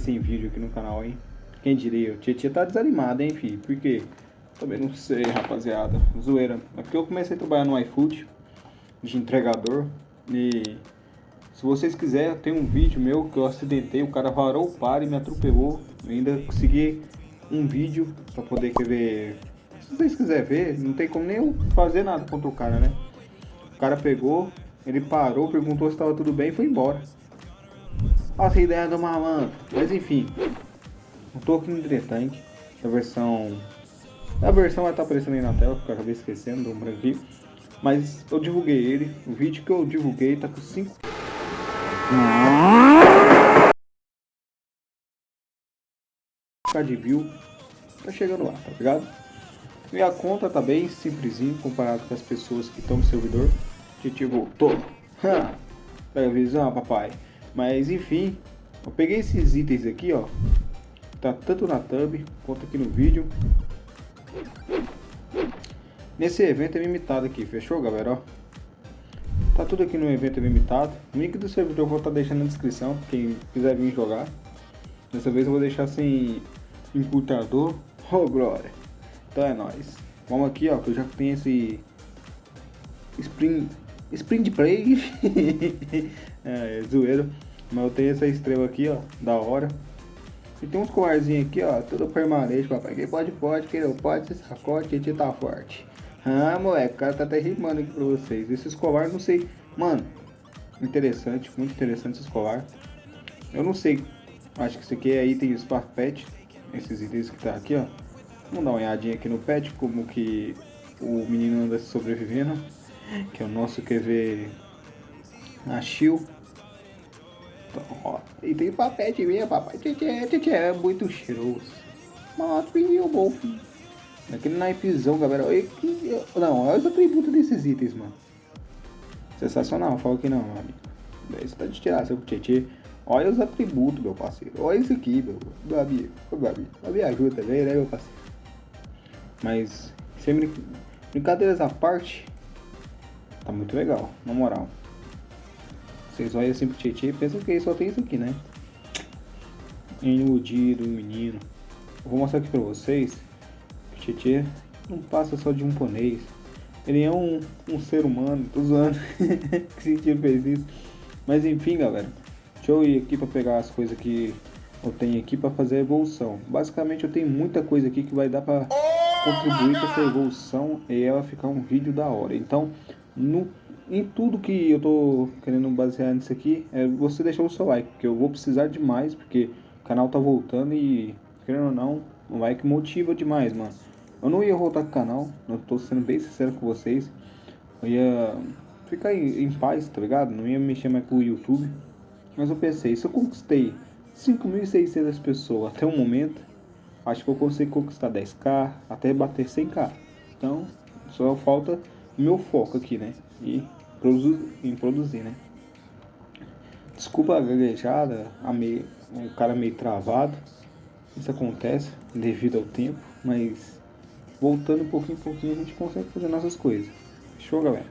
sem vídeo aqui no canal, hein? Quem diria? O Tietchan tá desanimado, hein, filho? Por quê? Também não sei, rapaziada. Zoeira. É porque eu comecei a trabalhar no iFood de entregador e se vocês quiserem, tem um vídeo meu que eu acidentei, o cara varou o par e me atropelou. Eu ainda consegui um vídeo pra poder ver. Se vocês quiserem ver, não tem como nem eu fazer nada contra o cara, né? O cara pegou, ele parou, perguntou se estava tudo bem e foi embora. Essa ideia do malandro. Mas enfim, eu tô aqui no a versão... A versão vai estar aparecendo aí na tela, porque eu acabei esquecendo do branquinho. Mas eu divulguei ele, o vídeo que eu divulguei tá com 5... de view, tá chegando lá, tá ligado? Minha conta tá bem simplesinho comparado com as pessoas que estão no servidor. Titi voltou. Pega a visão, papai. Mas enfim, eu peguei esses itens aqui, ó. Tá tanto na thumb quanto aqui no vídeo. Nesse evento é limitado aqui, fechou galera? Ó, tá tudo aqui no evento limitado. O link do servidor eu vou estar tá deixando na descrição, quem quiser vir jogar. Dessa vez eu vou deixar sem encurtador. Oh glória! Então é nóis. Vamos aqui ó, que eu já tenho esse Spring Spring Play. é, zoeiro. Mas eu tenho essa estrela aqui, ó, da hora. E tem uns colarzinhos aqui, ó, tudo permanente, papai. Quem pode, pode, quem não pode, se sacode, a gente tá forte. Ah, moleque, o cara tá até rimando aqui pra vocês. Esses colar, não sei. Mano, interessante, muito interessante esses colar. Eu não sei. Acho que isso aqui é item Spark Pet. Esses itens que tá aqui, ó. Vamos dar uma olhadinha aqui no pet, como que o menino anda sobrevivendo. Que é o nosso QV Achil. Então, ó. E tem papete mesmo, papai. Tchê, tchê, é muito cheiroso. Mas menino bom. Aquele naipezão, galera. Olha que... Não, olha os atributos desses itens, mano. Sensacional, fala que não, amigo. Você tá de tirar seu tchê. Olha os atributos, meu parceiro. Olha isso aqui, meu, amigo. Meu amigo. Me ajuda também, né, meu parceiro? Mas, sem brin... brincadeiras à parte, tá muito legal, na moral. Vocês olham assim pro Tietchan e pensam que só tem isso aqui, né? Iludido, menino. Eu vou mostrar aqui pra vocês que o Tietchan não passa só de um ponês. Ele é um, um ser humano, tô zoando. que sentido fez isso. Mas enfim, galera. Deixa eu ir aqui pra pegar as coisas que eu tenho aqui pra fazer a evolução. Basicamente eu tenho muita coisa aqui que vai dar pra contribuir com essa evolução e ela ficar um vídeo da hora. Então, no, em tudo que eu tô querendo basear nisso aqui, é você deixar o seu like, porque eu vou precisar demais, porque o canal tá voltando e, querendo ou não, o like motiva demais, mano. Eu não ia voltar com o canal, eu tô sendo bem sincero com vocês. Eu ia ficar em, em paz, tá ligado? Não ia mexer mais com o YouTube. Mas eu pensei, se eu conquistei 5.600 pessoas até o momento, acho que eu consigo conquistar 10k, até bater 100k. Então, só falta meu foco aqui, né? E produ em produzir, né? Desculpa a gaguejada, a meio, o cara meio travado. Isso acontece devido ao tempo, mas voltando um pouquinho em pouquinho a gente consegue fazer nossas coisas. Show, galera?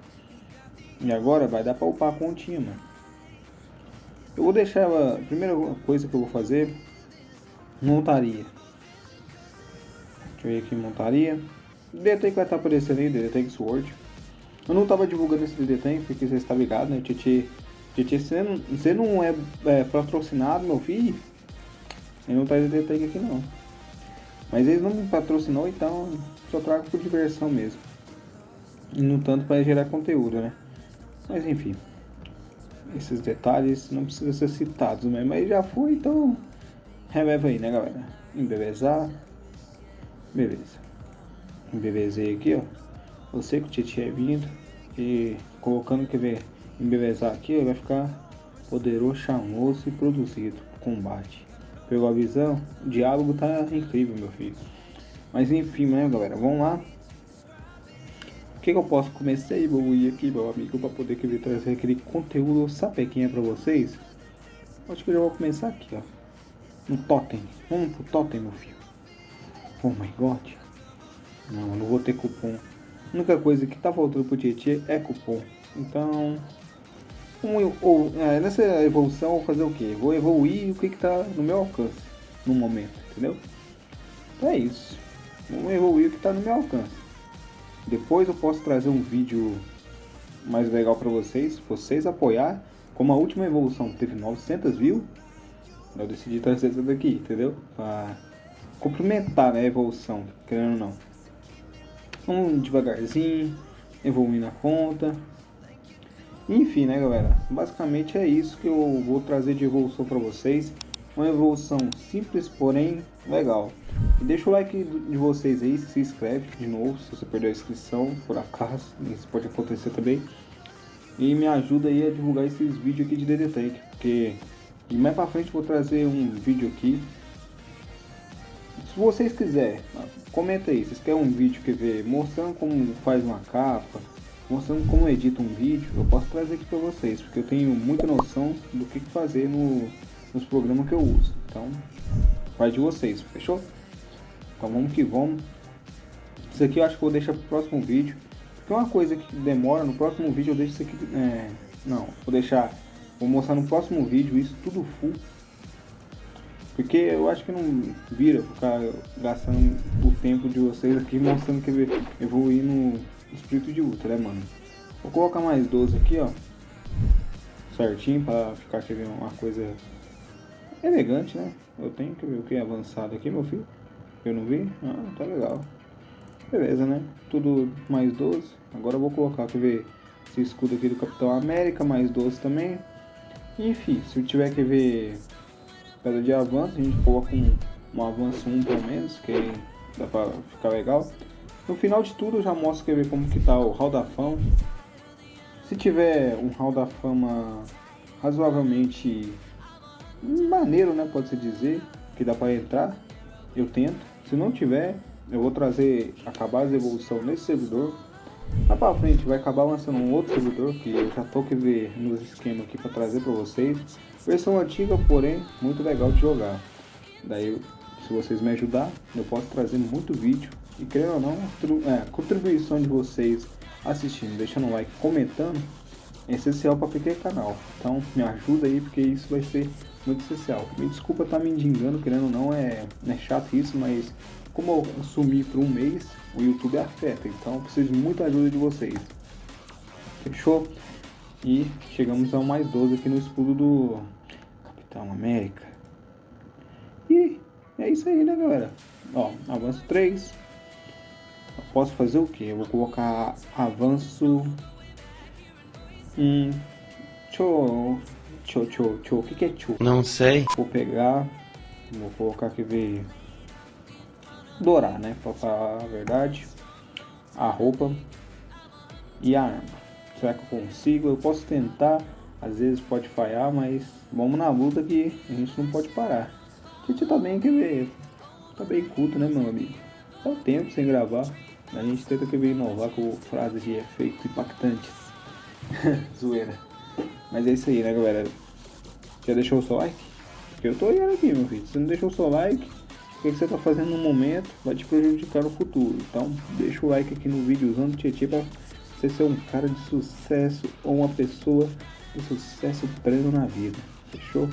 E agora vai dar pra upar a continha, mano. Eu vou deixar a primeira coisa que eu vou fazer, montaria. Deixa eu ver aqui, montaria. DD vai estar aparecendo aí, DD Sword. Eu não estava divulgando esse DD porque você está ligado, né? Titi, Titi você, não, você não é, é, patrocinado, meu filho. Ele não traz DD aqui não. Mas eles não me patrocinou, então só trago por diversão mesmo. E no tanto para gerar conteúdo, né? Mas enfim. Esses detalhes não precisam ser citados mesmo. Mas já foi, então releva aí, né galera? Embelezar. Beleza. Embelezei aqui, ó. Eu sei que o Tietchan é vindo. E colocando que ver embelezar aqui, vai ficar poderoso, charmoso e produzido. Combate. Pegou a visão? O diálogo tá incrível, meu filho. Mas enfim, né, galera? Vamos lá. O que, que eu posso começar aí, vou ir aqui, meu amigo, para poder que trazer aquele conteúdo sapequinha para vocês. Acho que eu já vou começar aqui, ó. No totem. Vamos pro totem, meu filho. Oh my god. Não, não vou ter cupom. A única coisa que tá faltando pro Tietchan é cupom. Então, um, ou, é, nessa evolução vou fazer o que? Vou evoluir o que está no meu alcance no momento, entendeu? Então é isso. Vou evoluir o que está no meu alcance. Depois eu posso trazer um vídeo mais legal para vocês, vocês apoiar. Como a última evolução teve 900 views, eu decidi trazer essa daqui, entendeu? Pra complementar né, a evolução, querendo ou não. Vamos devagarzinho, evoluindo a conta. Enfim, né, galera? Basicamente é isso que eu vou trazer de evolução para vocês. Uma evolução simples, porém legal. Deixa o like de vocês aí, se inscreve de novo se você perdeu a inscrição, por acaso, isso pode acontecer também. E me ajuda aí a divulgar esses vídeos aqui de DD Tank, porque e mais pra frente vou trazer um vídeo aqui. Se vocês quiserem, comenta aí, vocês querem um vídeo que ver mostrando como faz uma capa, mostrando como edita um vídeo, eu posso trazer aqui pra vocês, porque eu tenho muita noção do que fazer no, nos programas que eu uso. Então, vai de vocês, fechou? Então vamos que vamos. Isso aqui eu acho que vou deixar pro próximo vídeo. Porque uma coisa que demora, no próximo vídeo eu deixo isso aqui. É, não, vou deixar Vou mostrar no próximo vídeo isso tudo full. Porque eu acho que não vira ficar gastando o tempo de vocês aqui mostrando que evoluir no espírito de ultra, né, mano? Vou colocar mais 12 aqui, ó. Certinho, pra ficar aqui uma coisa elegante, né? Eu tenho que ver o que é avançado aqui, meu filho. Eu não vi? Ah, tá legal. Beleza, né? Tudo mais 12. Agora eu vou colocar, quer ver, esse escudo aqui do Capitão América, mais 12 também. Enfim, se eu tiver que ver pedra de avanço, a gente coloca um, um avanço 1 pelo menos, que dá pra ficar legal. No final de tudo eu já mostro que ver como que tá o Hall da Fama. Se tiver um Hall da Fama razoavelmente maneiro, né, pode-se dizer, que dá para entrar, eu tento. Se não tiver, eu vou trazer, acabar as evolução nesse servidor Lá pra frente vai acabar lançando um outro servidor que eu já tô que ver nos esquemas aqui para trazer para vocês. Versão antiga, porém, muito legal de jogar. Daí, se vocês me ajudar, eu posso trazer muito vídeo. E creio ou não, é, a contribuição de vocês assistindo, deixando um like, comentando, é essencial para aquele canal. Então, me ajuda aí, porque isso vai ser muito especial. Me desculpa estar tá me indicando, querendo ou não, é, é chato isso, mas como eu sumi por um mês, o YouTube afeta, então preciso de muita ajuda de vocês. Fechou? E chegamos ao mais 12 aqui no escudo do Capitão América. E é isso aí, né, galera? Ó, avanço 3. Eu posso fazer o que? Eu vou colocar avanço... Hum... Tchô... Tchô, tchô, tchô. O que, que é tchô? Não sei. Vou pegar... Vou colocar aqui, ver dourar, né? Pra falar a verdade. A roupa e a arma. Será que eu consigo? Eu posso tentar. Às vezes pode falhar, mas vamos na luta que a gente não pode parar. A gente tá quer ver? Tá bem culto, né, meu amigo? Tá o tempo sem gravar. A gente tenta que inovar com frases de efeito impactantes. Zoeira. Mas é isso aí, né, galera? Já deixou o seu like? Porque eu tô olhando aqui, meu filho. Se não deixou o seu like, o que você está fazendo no momento vai te prejudicar no futuro. Então deixa o like aqui no vídeo usando o Tietê para você ser um cara de sucesso ou uma pessoa de sucesso pleno na vida. Fechou?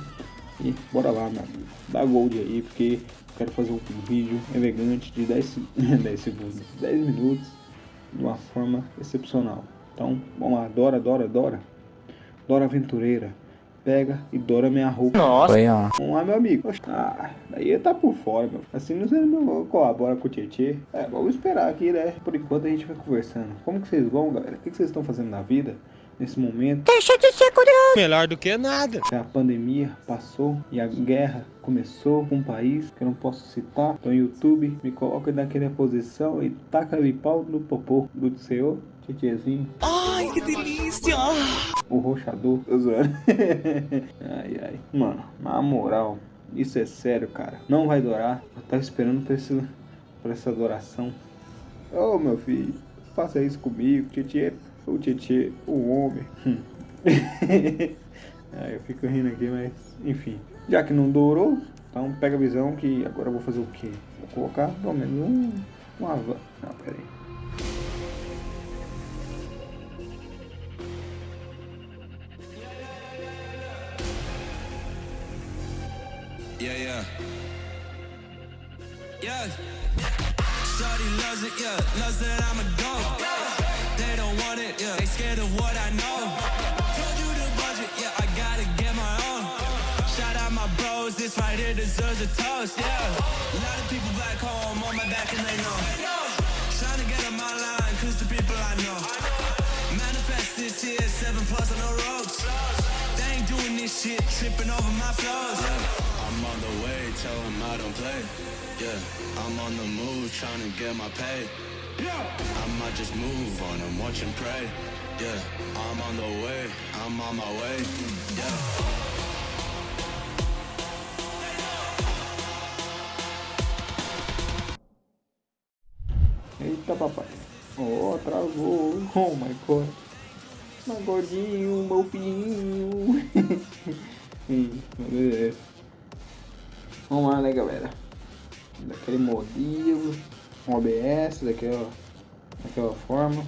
E bora lá, meu amigo. Dá gold aí, porque quero fazer um vídeo elegante de 10, 10 segundos, 10 minutos, de uma forma excepcional. Então, vamos lá, Dora, Dora, Dora. Dora Aventureira pega e dora minha roupa. Nossa. Foi, ó. Vamos lá, meu amigo. Ah, daí tá por fora, meu. Assim você não colabora com o Tietê. É, vamos esperar aqui, né? Por enquanto a gente vai conversando. Como que vocês vão, galera? O que vocês estão fazendo na vida? nesse momento. Deixa de ser curioso. Melhor do que nada. A pandemia passou e a guerra começou com um país que eu não posso citar. Então, YouTube, me coloca naquela posição e taca-lhe pau no popô do Senhor. Tietezinho. Ai, que delícia! O roxador, ai, ai. Mano, na moral, isso é sério, cara. Não vai durar. Eu tava esperando por, esse, por essa adoração. Ô, oh, meu filho, faça isso comigo. Tietê, o Tietê, o homem. ah, eu fico rindo aqui, mas enfim. Já que não dourou, então pega a visão que agora eu vou fazer o quê? Vou colocar pelo menos um, uma... Não, peraí. Yeah, yeah. Yeah. Shorty loves it, yeah. Loves that I'm a go. They don't want it, yeah. They scared of what I know. Told you the budget, yeah. I gotta get my own. Shout out my bros, this right here deserves a toast, yeah. A lot of people back home on my back and they know. Trying to get on my line, cause the people I know. Manifest this here, seven plus on the ropes. They ain't doing this shit, tripping over my flows. I'm on the way, tell them I don't play. Yeah, I'm on the move, trying to get my pay. Yeah, I might just move on and watch and pray. Yeah, I'm on the way, I'm on my way. Yeah. Eita papai. Oh, travou. Oh my god. Meu gordinho, um meu filhinho. Ih, meu Deus. Vamos lá, né, galera? Daquele modelo. Um OBS, daquela, daquela forma.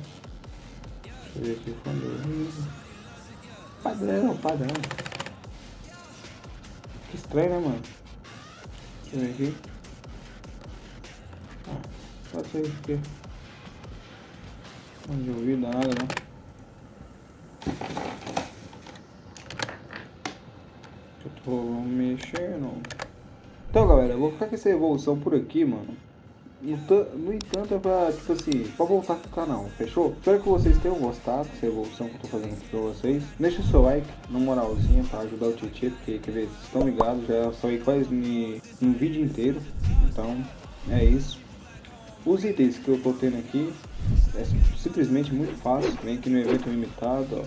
Deixa eu ver aqui o fundo. Padrão, padrão. Que estranho, né, mano? Deixa eu ver aqui. Ah, pode ser aqui. Não de ouvido nada, né? Eu tô mexendo. Então, galera, eu vou ficar com essa evolução por aqui, mano. No, ta- no entanto, é pra, tipo assim, pra voltar pro canal, fechou? Espero que vocês tenham gostado dessa evolução que eu tô fazendo aqui pra vocês. Deixa o seu like, na moralzinha, pra ajudar o Tietê, porque, quer ver, vocês estão ligados, já saí quase ni- um vídeo inteiro. Então, é isso. Os itens que eu tô tendo aqui é sim- simplesmente muito fácil. Vem aqui no evento limitado, ó.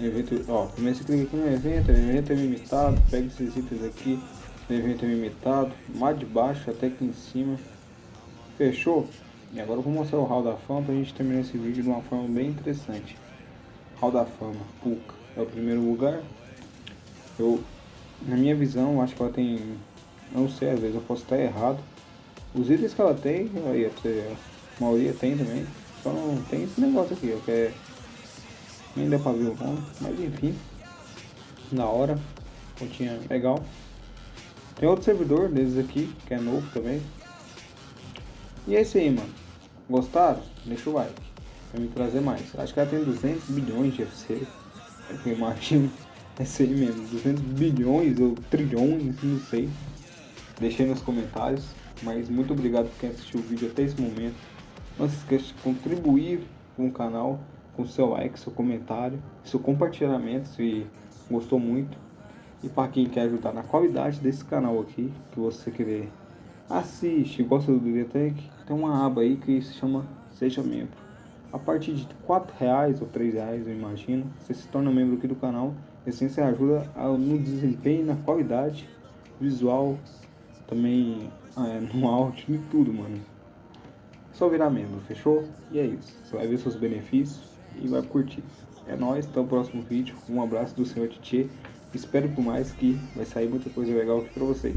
No evento, ó, primeiro você clica aqui no evento, evento é limitado, pega esses itens aqui, no evento limitado, mais de baixo até aqui em cima. Fechou? E agora eu vou mostrar o Hall da Fama pra gente terminar esse vídeo de uma forma bem interessante. Hall da Fama, Puka, é o primeiro lugar. Eu, na minha visão, acho que ela tem, não sei, às vezes eu posso estar errado. Os itens que ela tem, aí, a maioria tem também. Só não tem esse negócio aqui, ó, que é nem deu pra ver o nome, mas enfim. Da hora. Continha legal. Tem outro servidor desses aqui, que é novo também. E é isso aí, mano. Gostaram? Deixa o like. Pra me trazer mais. Acho que ela tem 200 bilhões de FC. É eu imagino. É isso aí mesmo. 200 bilhões ou trilhões, não sei. Deixei nos comentários. Mas muito obrigado por quem assistiu o vídeo até esse momento. Não se esqueça de contribuir com o canal com seu like, seu comentário, seu compartilhamento se gostou muito. E para quem quer ajudar na qualidade desse canal aqui, que você querer assiste, gosta do Bibliotec, tem uma aba aí que se chama Seja Membro. A partir de 4 reais ou 3 reais, eu imagino, você se torna membro aqui do canal. E assim você ajuda no desempenho, na qualidade visual, também é, no áudio, em tudo, mano. É só virar membro, fechou? E é isso. Você vai ver seus benefícios e vai curtir. É nóis, até o próximo vídeo. Um abraço do senhor Titi. Espero por mais que vai sair muita coisa legal aqui pra vocês.